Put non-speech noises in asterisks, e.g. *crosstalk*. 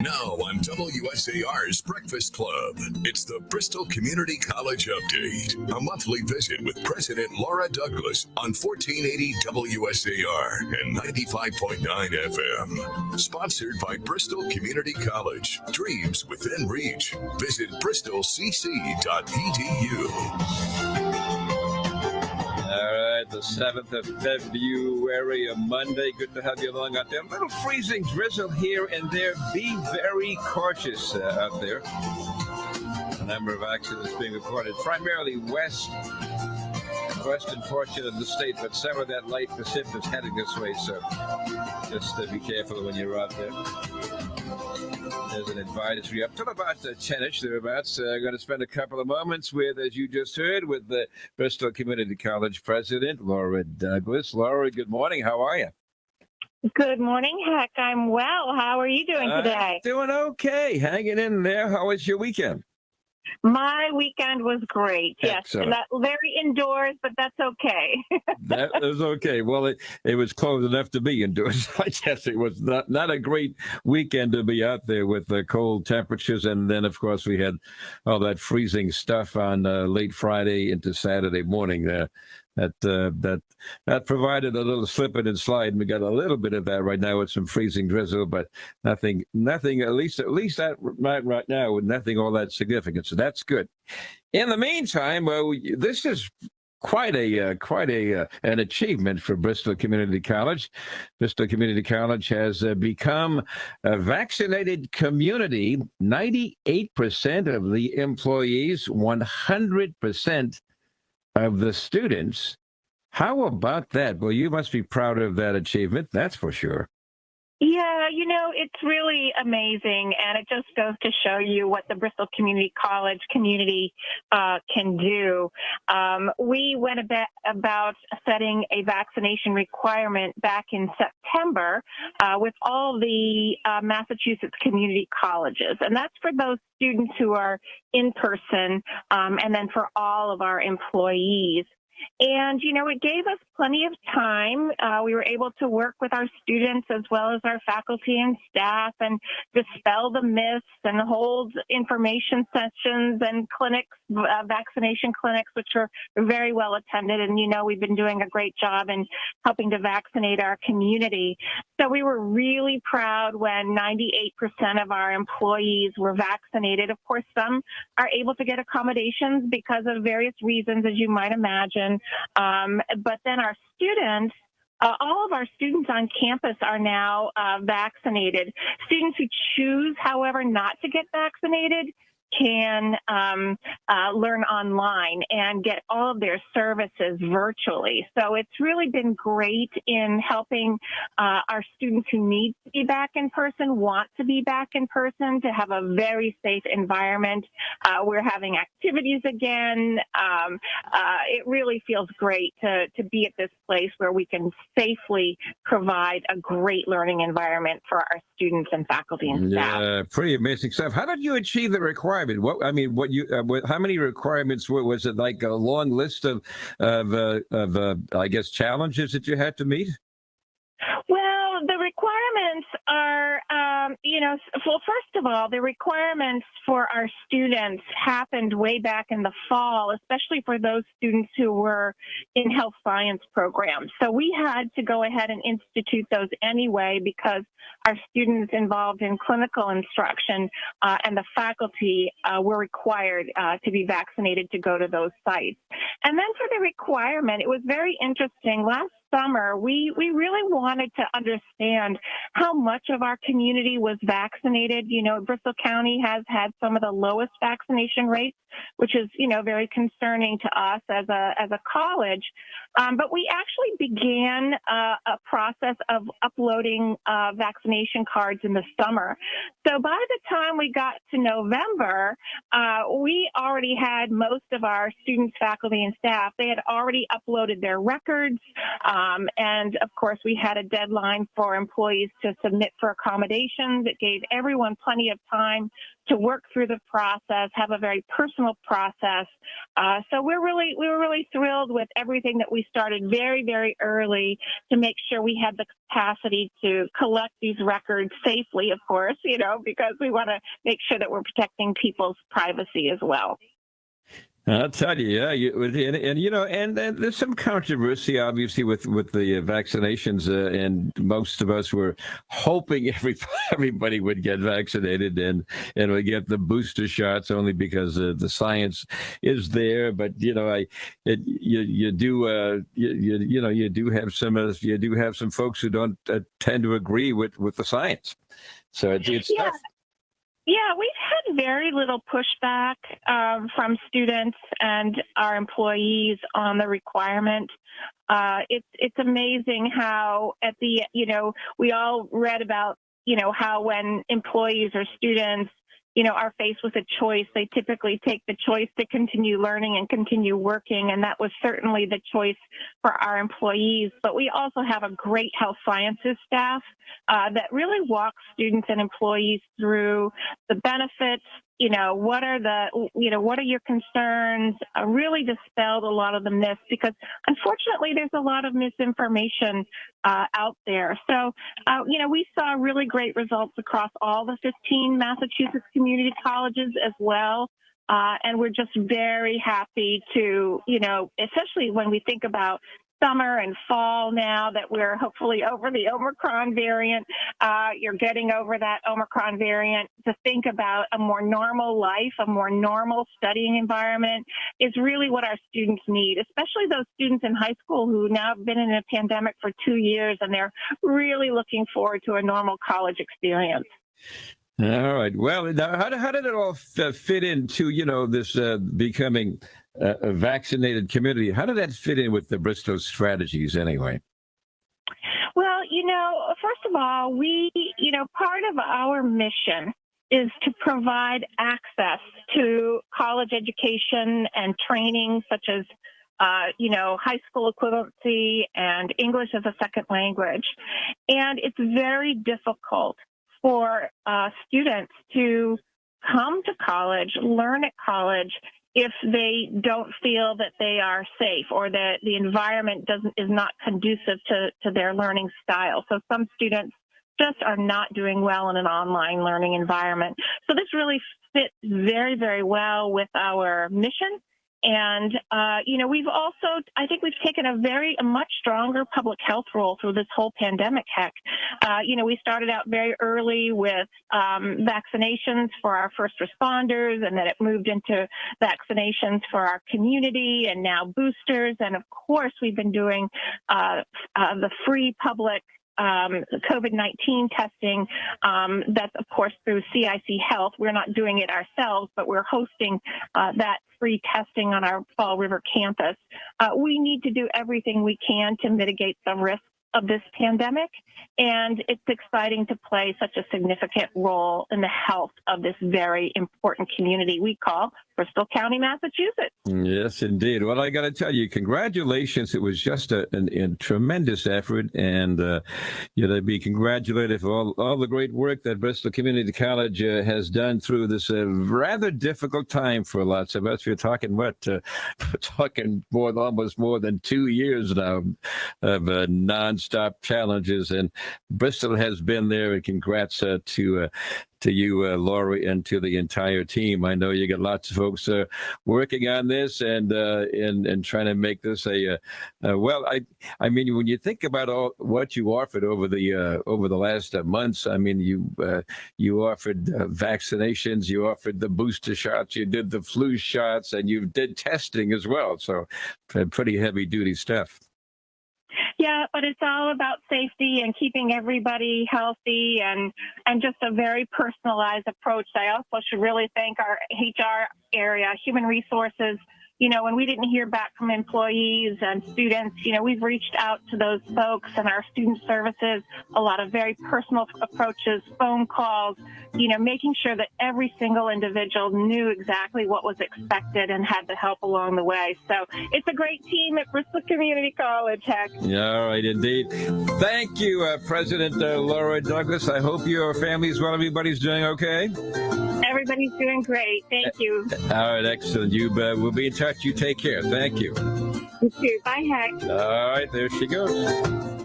Now on WSAR's Breakfast Club, it's the Bristol Community College Update, a monthly visit with President Laura Douglas on 1480 WSAR and 95.9 FM. Sponsored by Bristol Community College. Dreams within reach. Visit bristolcc.edu. All right, the 7th of February, a Monday. Good to have you along out there. A little freezing drizzle here and there. Be very cautious uh, out there. A number of accidents being reported, primarily west, western portion of the state, but some of that light precipitous heading this way, so just uh, be careful when you're out there. There's an advisory up till about uh, 10ish thereabouts. Uh, going to spend a couple of moments with, as you just heard, with the Bristol Community College president, Laura Douglas. Laura, good morning. How are you? Good morning, Heck. I'm well. How are you doing today? doing okay. Hanging in there. How was your weekend? My weekend was great. Yes, that, very indoors, but that's okay. *laughs* that was okay. Well, it, it was close enough to be indoors. *laughs* I guess it was not not a great weekend to be out there with the cold temperatures, and then of course we had all that freezing stuff on uh, late Friday into Saturday morning. There, that uh, that that provided a little slipping and slide. And we got a little bit of that right now with some freezing drizzle, but nothing, nothing. At least, at least that right right now with nothing all that significant. So that's good. In the meantime, well, this is quite a uh, quite a uh, an achievement for Bristol Community College. Bristol Community College has uh, become a vaccinated community. Ninety eight percent of the employees, one hundred percent of the students. How about that? Well, you must be proud of that achievement, that's for sure. Yeah, you know, it's really amazing, and it just goes to show you what the Bristol Community College community uh, can do. Um, we went about, setting a vaccination requirement back in September uh, with all the uh, Massachusetts community colleges, and that's for those students who are in person, um, and then for all of our employees. And, you know, it gave us plenty of time. Uh, we were able to work with our students as well as our faculty and staff and dispel the myths and hold information sessions and clinics, uh, vaccination clinics, which were very well attended. And, you know, we've been doing a great job in helping to vaccinate our community. So we were really proud when 98% of our employees were vaccinated. Of course, some are able to get accommodations because of various reasons, as you might imagine. Um, but then our students uh, all of our students on campus are now uh, vaccinated. Students who choose, however, not to get vaccinated can um, uh, learn online and get all of their services virtually. So it's really been great in helping uh, our students who need to be back in person, want to be back in person, to have a very safe environment. Uh, we're having activities again. Um, uh, it really feels great to, to be at this place where we can safely provide a great learning environment for our students and faculty and staff. Yeah, pretty amazing stuff. How did you achieve the requirement? Requirement? What I mean, what you uh, what, how many requirements were, was it? Like a long list of of uh, of uh, I guess challenges that you had to meet. Well, the requirements are, you know, well, first of all, the requirements for our students happened way back in the fall, especially for those students who were in health science programs. So we had to go ahead and institute those anyway because our students involved in clinical instruction uh, and the faculty uh, were required uh, to be vaccinated to go to those sites. And then for the requirement, it was very interesting. Last summer, we, we really wanted to understand how much of our community was vaccinated. You know, Bristol County has had some of the lowest vaccination rates, which is, you know, very concerning to us as a, as a college. Um, but we actually began uh, a process of uploading uh, vaccination cards in the summer. So by the time we got to November, uh, we already had most of our students, faculty, and staff. They had already uploaded their records. Um, and of course, we had a deadline for employees to submit for accommodations. It gave everyone plenty of time to work through the process, have a very personal process. Uh, so we're really we were really thrilled with everything that we started very very early to make sure we had the capacity to collect these records safely, of course, you know, because we want to make sure that we're protecting people's privacy as well. I'll tell you, yeah, you, and, and, you know, and, and, there's some controversy, obviously, with with the vaccinations, uh, and most of us were hoping *laughs* every, everybody would get vaccinated and and would get the booster shots, only because uh, the science is there. But you know, I, it, you you do, uh, you, you, you know, you do have some uh, you do have some folks who don't uh, tend to agree with with the science. So it's, it's yeah. tough. Yeah, we've had very little pushback um, from students and our employees on the requirement. Uh, it's it's amazing how at the you know we all read about you know how when employees or students you know, are faced with a choice, they typically take the choice to continue learning and continue working. And that was certainly the choice for our employees. But we also have a great health sciences staff uh, that really walks students and employees through the benefits, you know, what are the, you know, what are your concerns? Uh, really dispelled a lot of the myths because unfortunately there's a lot of misinformation uh, out there. So, uh, you know, we saw really great results across all the 15 Massachusetts community colleges as well. Uh, and we're just very happy to, you know, especially when we think about summer and fall now that we're hopefully over the Omicron variant. Uh, you're getting over that Omicron variant to think about a more normal life, a more normal studying environment is really what our students need, especially those students in high school who now have been in a pandemic for two years and they're really looking forward to a normal college experience. All right. Well, how, how did it all fit into, you know, this uh, becoming a vaccinated community. How did that fit in with the Bristol strategies anyway? Well, you know, first of all, we, you know, part of our mission is to provide access to college education and training such as uh, you know, high school equivalency and English as a second language. And it's very difficult for uh, students to come to college, learn at college, if they don't feel that they are safe or that the environment doesn't is not conducive to, to their learning style. So some students just are not doing well in an online learning environment. So this really fits very, very well with our mission and, uh, you know, we've also, I think we've taken a very, a much stronger public health role through this whole pandemic heck. Uh, you know, we started out very early with um, vaccinations for our first responders, and then it moved into vaccinations for our community, and now boosters. And of course, we've been doing uh, uh the free public um, COVID-19 testing. Um, that's of course through CIC Health. We're not doing it ourselves, but we're hosting uh, that free testing on our Fall River campus. Uh, we need to do everything we can to mitigate the risks of this pandemic. And it's exciting to play such a significant role in the health of this very important community we call Bristol County, Massachusetts. Yes, indeed. Well, I got to tell you, congratulations. It was just a, a tremendous effort, and uh, you know, be congratulated for all, all the great work that Bristol Community College uh, has done through this uh, rather difficult time for lots of us. We're talking what, uh, *laughs* talking more, almost more than two years now of uh, nonstop challenges, and Bristol has been there. And congrats uh, to to you, uh, Laurie, and to the entire team. I know you got lots of folks uh, working on this and uh, and and trying to make this a uh, uh, well. I I mean, when you think about all what you offered over the uh, over the last months, I mean, you you offered vaccinations, you offered the booster shots, you did the flu shots, and you did testing as well. So, pretty heavy duty stuff. Yeah, but it's all about safety and keeping everybody healthy and and just a very personalized approach. I also should really thank our HR area, human resources you know, when we didn't hear back from employees and students, you know, we've reached out to those folks and our student services, a lot of very personal approaches, phone calls, you know, making sure that every single individual knew exactly what was expected and had the help along the way. So it's a great team at Bristol Community College, Heck. Yeah, all right, indeed. Thank you, uh, President uh, Laura Douglas. I hope your family's well. Everybody's doing okay. Everybody's doing great. Thank you. All right, excellent. You uh, we'll be in touch. You take care. Thank you. You too. Bye, Heck. All right, there she goes.